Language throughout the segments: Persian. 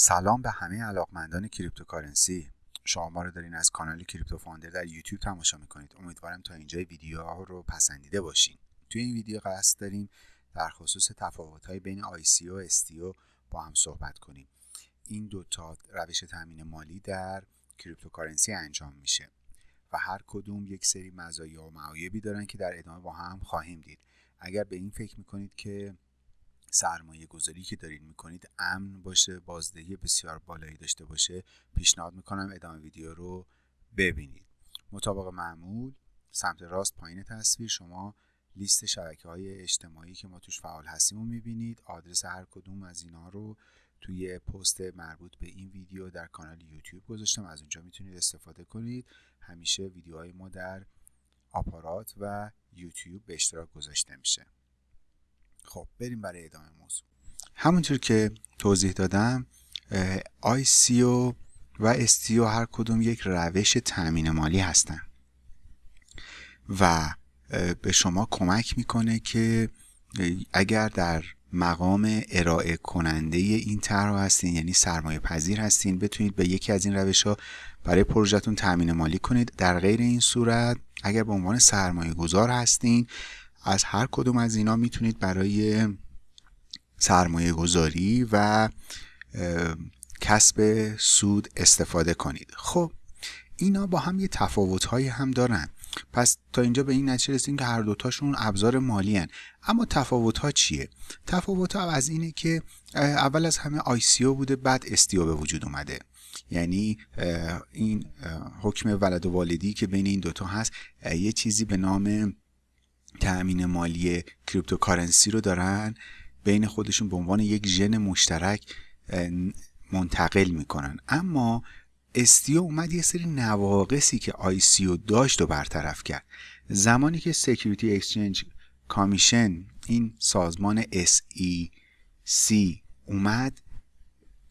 سلام به همه علاقمندان cryptocurrency. شما ما رو دارین از کانال کریپتو فاندر در یوتیوب تماشا می‌کنید. امیدوارم تا اینجای ویدیو ها رو پسندیده باشین. توی این ویدیو قصد داریم در خصوص تفاوت های بین ICO و STO با هم صحبت کنیم. این دوتا روش تامین مالی در cryptocurrency انجام میشه و هر کدوم یک سری مزایا و معایبی دارن که در ادامه با هم خواهیم دید. اگر به این فکر می‌کنید که سرمایه گذاری که دارین می‌کنید امن باشه بازدهی بسیار بالایی داشته باشه پیشنهاد می‌کنم ادامه ویدیو رو ببینید. مطابق معمول سمت راست پایین تصویر شما لیست شبکه های اجتماعی که ما توش فعال هستیم رو می‌بینید. آدرس هر کدوم از اینا رو توی پست مربوط به این ویدیو در کانال یوتیوب گذاشتم. از اونجا می‌تونید استفاده کنید. همیشه ویدیوهای ما در آپارات و یوتیوب به اشتراک گذاشته میشه. خب بریم برای ادامه موضوع. همونطور که توضیح دادم ICO و STO هر کدوم یک روش تأمین مالی هستن و به شما کمک می‌کنه که اگر در مقام ارائه کننده این طرح هستین یعنی سرمایه پذیر هستین بتونید به یکی از این روش ها برای پروژهتون تأمین مالی کنید. در غیر این صورت اگر به عنوان سرمایه گذار هستین از هر کدوم از اینا می‌تونید برای سرمایه گذاری و کسب سود استفاده کنید. خب اینا با هم یه تفاوت هم دارن. پس تا اینجا به این نتیجه رسیدیم که هر دوتاشون ابزار مالی هن. اما تفاوت ها چیه؟ تفاوت ها از اینه که اول از همه ICO بوده بعد STO به وجود اومده. یعنی این حکم ولد و والدی که بین این دوتا هست یه چیزی به نام تأمین مالی cryptocurrency رو دارن بین خودشون به عنوان یک ژن مشترک منتقل می‌کنن. اما STO اومد یه سری نواقصی که ICO داشت و برطرف کرد. زمانی که Security Exchange Commission این سازمان SEC اومد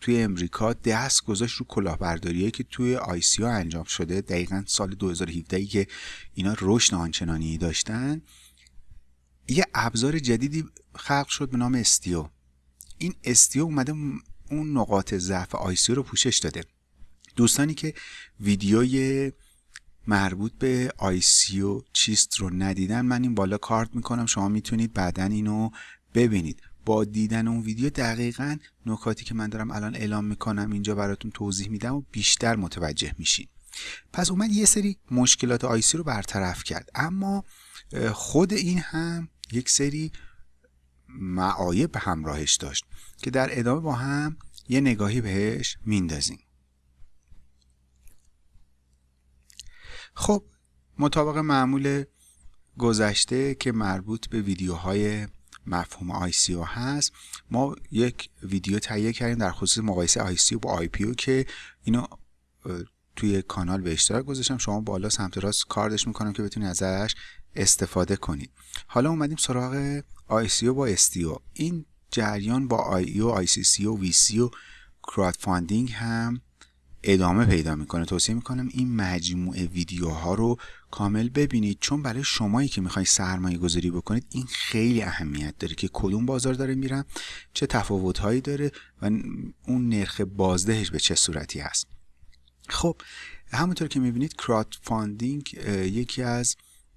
توی امریکا دست گذاشت رو کلاهبرداریه که توی ICO انجام شده دقیقا سال 2017 که اینا رشد آنچنانی داشتن. یه ابزار جدیدی خلق شد به نام STO. این STO اومده اون نقاط ضعف ICO رو پوشش داده. دوستانی که ویدیوی مربوط به ICO چیست رو ندیدن من این بالا کارت می‌کنم. شما می‌تونید بعدا اینو ببینید. با دیدن اون ویدیو دقیقا نکاتی که من دارم الان اعلام می‌کنم اینجا براتون توضیح میدم و بیشتر متوجه میشین. پس اومد یه سری مشکلات آیسی رو برطرف کرد. اما خود این هم یک سری معایب همراهش داشت که در ادامه با هم یه نگاهی بهش میندازیم. خب مطابق معمول گذشته که مربوط به ویدیوهای مفهوم ICO هست ما یک ویدیو تهیه کردیم در خصوص مقایسه ICO با IPO که اینو توی کانال به اشتراک گذاشتم. شما بالا سمت راست کاردش می‌کنم که بتونید ازش استفاده کنید. حالا اومدیم سراغ ICO با STO این جریان با IEO, ICC و VC و crowdfunding هم ادامه پیدا می‌کنه. توصیه می‌کنم این مجموعه ویدیوها رو کامل ببینید. چون برای شمایی که می‌خوای سرمایه گذاری بکنید این خیلی اهمیت داره که کدوم بازار داره میرم چه تفاوت هایی داره و اون نرخ بازدهش به چه صورتی هست. خب همونطور که می‌بینید crowdfunding یکی از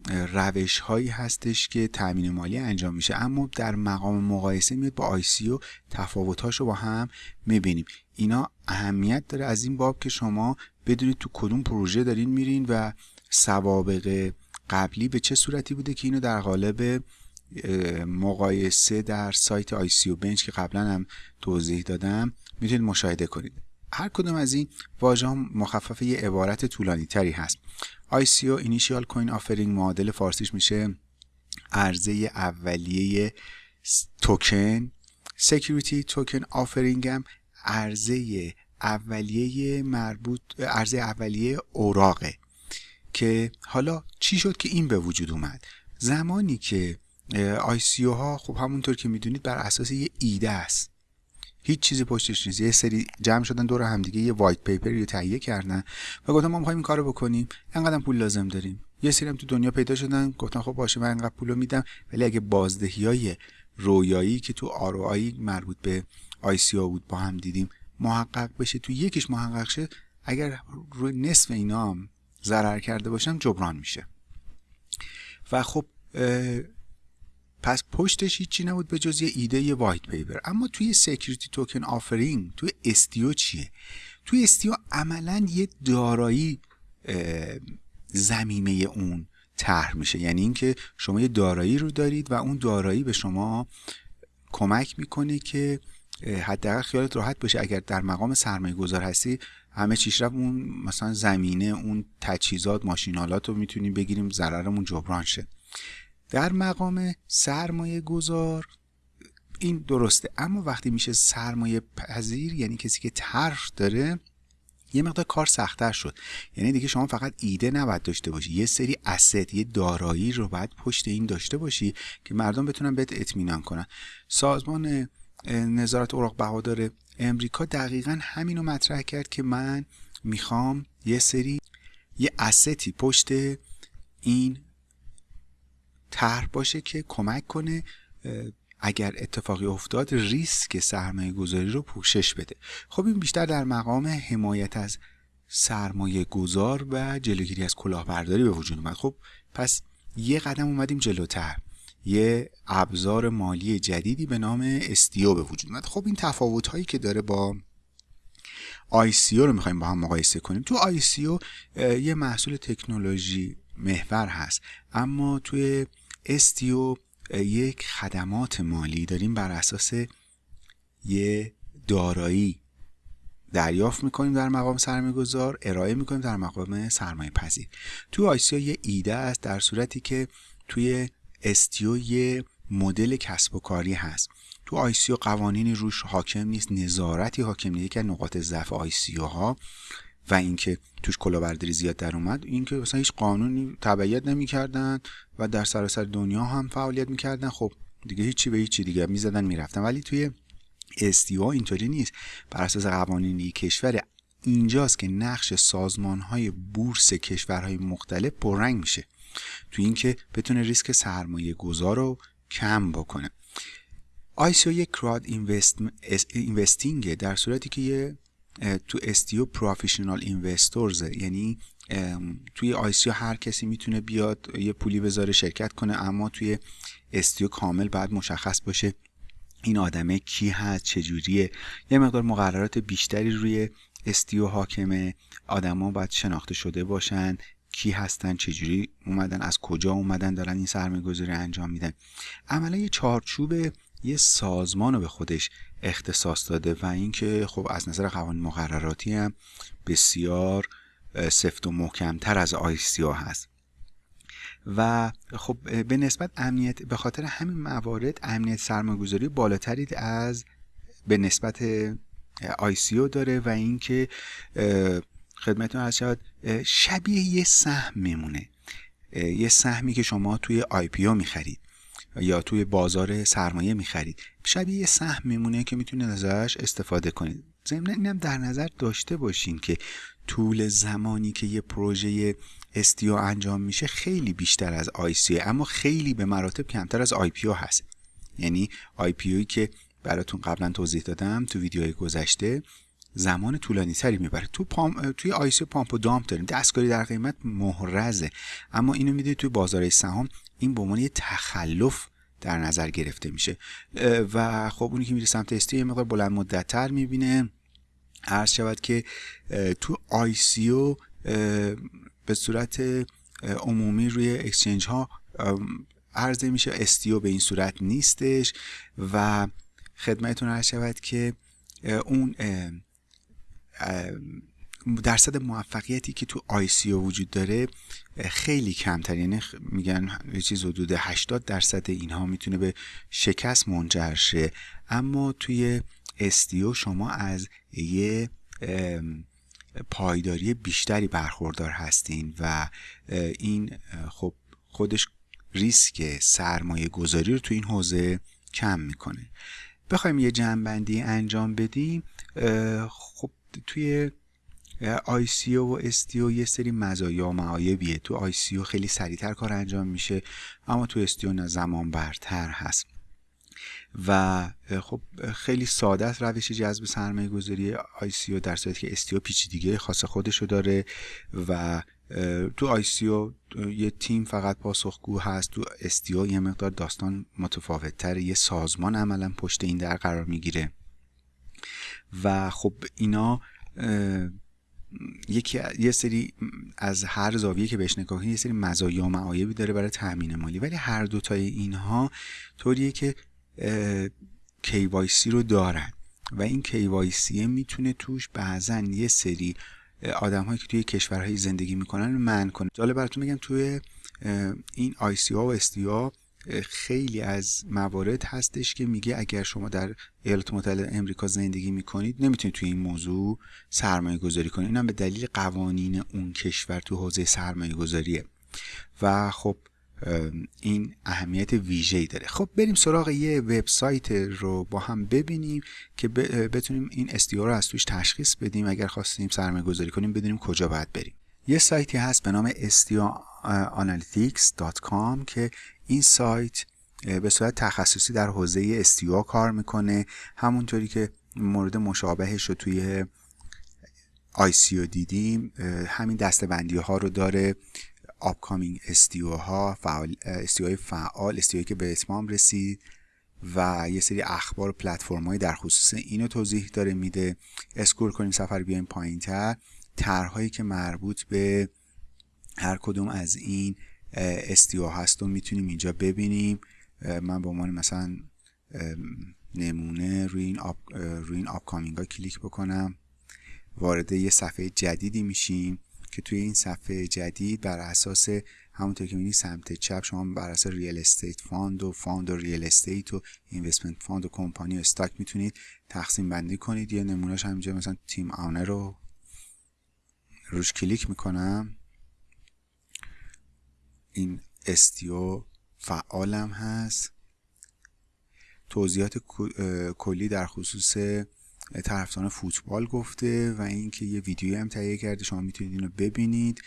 روش هایی هستش که تامین مالی انجام میشه. اما در مقام مقایسه میاد با و تفاوتاش رو با هم می‌بینیم. اینا اهمیت داره از این باب که شما بدونید تو کدوم پروژه دارین میرین و سوابق قبلی به چه صورتی بوده که اینو در قالب مقایسه در سایت و بنچ که قبلا هم توضیح دادم می‌تونید مشاهده کنید. هر کدوم از این واژه مخفف یه عبارت طولانی تری هست. ICO Initial Coin Offering معادل فارسیش میشه عرضه اولیه توکن. Security Token Offering هم عرضه اولیه مربوط عرضه اولیه اوراقه که حالا چی شد که این به وجود اومد؟ زمانی که ICO ها خب همونطور که می‌دونید بر اساس یه ایده است. هیچ چیزی پشتش نیست. یه سری جمع شدن دور همدیگه یه وایت پیپر رو تهیه کردن و گفتن ما می‌خوایم این کارو بکنیم. انقدر پول لازم داریم. یه سری هم تو دنیا پیدا شدن گفتن خب باشه من انقدر پولو میدم ولی اگه بازدهی های رویایی که تو آر مربوط به آی بود با هم دیدیم محقق بشه تو یکیش محقق شه اگر روی نصف اینا ضرر کرده باشم جبران میشه. و خب پس پشتش هیچی نبود به جز یه ایده یه وایت پیپر. اما توی سکیوریتی توکن آفرینگ توی استیو چیه؟ توی استیو عملا یه دارایی زمینه اون طرح میشه. یعنی اینکه شما یه دارایی رو دارید و اون دارایی به شما کمک می‌کنه که حداقل خیالت راحت باشه. اگر در مقام سرمایه گذار هستی همه چیش رفت اون مثلا زمینه اون تجهیزات ماشینالات رو می‌تونیم بگیریم ضررمون جبران شه. در مقام سرمایه گذار. این درسته. اما وقتی میشه سرمایه پذیر یعنی کسی که طرح داره یه مقدار کار سختتر شد. یعنی دیگه شما فقط ایده نباید داشته باشی. یه سری اسید یه دارایی رو باید پشت این داشته باشی که مردم بتونن بهت اطمینان کنن. سازمان نظارت اوراق بهادار امریکا دقیقا همین رو مطرح کرد که من می‌خوام یه سری یه استی پشت این طرح باشه که کمک کنه اگر اتفاقی افتاد ریسک سرمایه گذاری رو پوشش بده. خب این بیشتر در مقام حمایت از سرمایه گذار و جلوگیری از کلاهبرداری به وجود اومد. خب پس یه قدم اومدیم جلوتر. یه ابزار مالی جدیدی به نام استیو به وجود اومد. خب این تفاوت هایی که داره با ICO رو می‌خوایم با هم مقایسه کنیم. تو ICO یه محصول تکنولوژی محور هست اما توی استیو یک خدمات مالی داریم بر اساس یه دارایی. دریافت می‌کنیم در مقام سرمایه گذار ارائه می‌کنیم در مقام سرمایه پذیر تو ICO یه ایده است در صورتی که توی STO یه مدل کسب و کاری هست. تو ICO قوانینی روش حاکم نیست نظارتی حاکم نیست. یکی نقاط ضعف ICO ها و اینکه توش کلاهبرداری زیاد در اومد اینکه مثلا هیچ قانونی تبعیت نمی‌کردن و در سراسر دنیا هم فعالیت می‌کردن. خب دیگه هیچی به هیچی دیگه می‌زدن می‌رفتن. ولی توی STO ها اینطوری نیست. بر اساس قوانینی کشور اینجاست که نقش سازمان های بورس کشورهای مختلف پررنگ میشه. تو اینکه بتونه ریسک سرمایه گذار رو کم بکنه. ICO یک crowd investing در صورتی که یه تو STO professional investors یعنی توی ICO هر کسی می‌تونه بیاد یه پولی بذاره شرکت کنه اما توی استیو کامل بعد مشخص باشه این آدمه کی هست چجوریه یه مقدار مقررات بیشتری روی استیو حاکمه. آدما باید شناخته شده باشن کی هستن چجوری اومدن از کجا اومدن دارن این سرمایه گذاری انجام میدن. عملا یه چارچوب یه سازمان رو به خودش اختصاص داده و اینکه خب از نظر قوانین مقرراتی هم بسیار سفت و محکمتر از آیسیا هست. و خب به نسبت امنیت به خاطر همین موارد امنیت سرمایه‌گذاری بالاتری از به نسبت ICO داره و اینکه خدمتتون عرض شود شبیه یه سهم میمونه. یه سهمی که شما توی IPO می‌خرید. یا توی بازار سرمایه می‌خرید. شبیه یه سهم میمونه که می‌تونید ازش استفاده کنید. ضمن اینم در نظر داشته باشین که طول زمانی که یه پروژه STO انجام میشه خیلی بیشتر از ICO اما خیلی به مراتب کمتر از IPO هست. یعنی IPO که براتون قبلا توضیح دادم تو ویدیوهای گذشته زمان طولانی تری می‌بره. تو پام، توی ICO pump و dump داریم. دستکاری در قیمت محرزه. اما اینو می‌دونید توی بازار سهام این به عنوان یه تخلف در نظر گرفته میشه. و خب اونی که میره سمت STO یه مقدار بلند مدت تر می‌بینه. عرض شود که تو ICO به صورت عمومی روی exchange ها عرضه میشه. STO به این صورت نیستش. و خدمتتون عرض شود که اون درصد موفقیتی که تو ICO وجود داره خیلی کمتر. یعنی میگن یه چیز حدود 80 درصد اینها می‌تونه به شکست منجر شه. اما توی STO شما از یه پایداری بیشتری برخوردار هستین و این خب خودش ریسک سرمایه گذاری رو تو این حوزه کم می‌کنه. بخوایم یه جمع‌بندی انجام بدیم. خب توی ICO و STO یه سری مزایا و معایبیه. تو ICO خیلی سریعتر کار انجام میشه اما تو نه زمان برتر هست. و خب خیلی ساده است روش جذب سرمایه گذاری او در صورتی که استیو پیچیدگی خاص خودشو داره و تو او یه تیم فقط پاسخگو هست. تو استیو یه مقدار داستان متفاوت یه سازمان عملا پشت این در قرار می‌گیره. و خب اینا یکی یه سری از هر زاویه که بهش نگاه یه سری مزایا و معایبی داره برای تامین مالی. ولی هر دوتای اینها طوریه که KYC رو دارن. و این KYC می‌تونه توش بعضا یه سری آدم هایی که توی کشورهایی زندگی می‌کنن من کنه. جالب براتون میگم توی این ICO و SDO خیلی از موارد هستش که میگه اگر شما در ایالات متحده امریکا زندگی می‌کنید نمی‌تونید توی این موضوع سرمایه گذاری کنید. اینم به دلیل قوانین اون کشور تو حوزه سرمایه گذاریه. و خب این اهمیت ویژه‌ای داره. خب بریم سراغ یه وبسایت رو با هم ببینیم که بتونیم این استیو رو از توش تشخیص بدیم. اگر خواستیم سرمایه گذاری کنیم بدونیم کجا باید بریم. یه سایتی هست به نام stioanalytics.com که این سایت به صورت تخصصی در حوزه استیو کار می‌کنه. همونطوری که مورد مشابهش رو توی ICO دیدیم همین دسته‌بندی ها رو داره. upcoming STO ها فعال STO فعال STO که به اتمام رسید و یه سری اخبار و پلتفرم در خصوص اینو توضیح داره میده. scroll کنیم صفحه رو بیایم پایین تر. طرحهایی که مربوط به هر کدوم از این STO هست و می‌تونیم اینجا ببینیم. من به عنوان مثلا نمونه روی این up روی این upcoming ها کلیک بکنم. وارد یه صفحه جدیدی میشیم که توی این صفحه جدید بر اساس همونطور که می‌بینید سمت چپ شما بر اساس real estate fund و fund و real estate و investment fund و کمپانی و stock می‌تونید تقسیم بندی کنید. یه نمونهش همینجا مثلا تیم آنر رو روش کلیک می‌کنم. این استیو فعالم هست. توضیحات کلی در خصوص طرفداران فوتبال گفته و اینکه یه ویدیوی هم تهیه کرده. شما می‌تونید اینو ببینید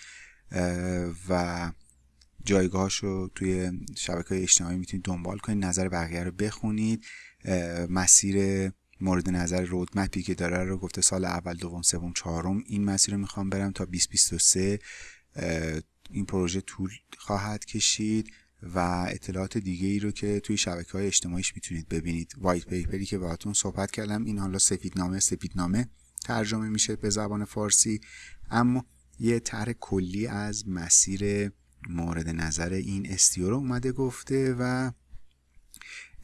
و جایگاهاش رو توی شبکه های اجتماعی می‌تونید دنبال کنید نظر بقیه رو بخونید. مسیر مورد نظر رودمپی که داره رو گفته سال اول دوم سوم چهارم این مسیر رو می‌خوام برم تا 2023 این پروژه طول خواهد کشید و اطلاعات دیگه ای رو که توی شبکه های اجتماعیش می‌تونید ببینید. white paper ی که باهاتون صحبت کردم این حالا سفیدنامه سفیدنامه ترجمه میشه به زبان فارسی اما یه طرح کلی از مسیر مورد نظر این STO رو اومده گفته و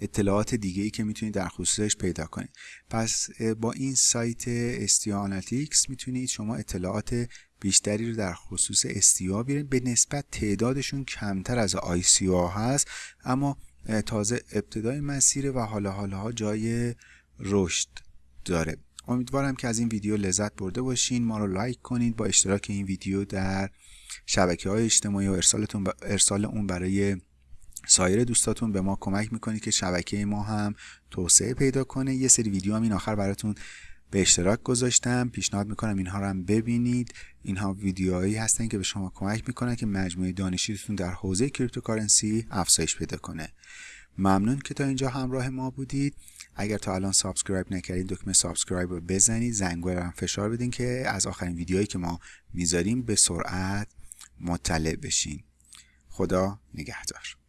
اطلاعات دیگه ای که می‌تونید در خصوصش پیدا کنید. پس با این سایت STO Analytics می‌تونید شما اطلاعات بیشتری رو در خصوص STO بیارین به نسبت تعدادشون کمتر از ICO هست اما تازه ابتدای مسیره و حالا حالا جای رشد داره. امیدوارم که از این ویدیو لذت برده باشین. ما رو لایک کنید. با اشتراک این ویدیو در شبکه های اجتماعی و ارسالتون ارسال اون برای سایر دوستاتون به ما کمک می‌کنید که شبکه ما هم توسعه پیدا کنه. یه سری ویدیو هم این آخر براتون به اشتراک گذاشتم. پیشنهاد می‌کنم اینها رو هم ببینید. اینها ویدیوهایی هستن که به شما کمک می‌کنن که مجموعه دانشیتون در حوزه cryptocurrency افزایش پیدا کنه. ممنون که تا اینجا همراه ما بودید. اگر تا الان subscribe نکردید دکمه subscribe رو بزنید. زنگ هم فشار بدین که از آخرین ویدیوهایی که ما می‌ذاریم به سرعت مطلع بشین. خدا نگهدار.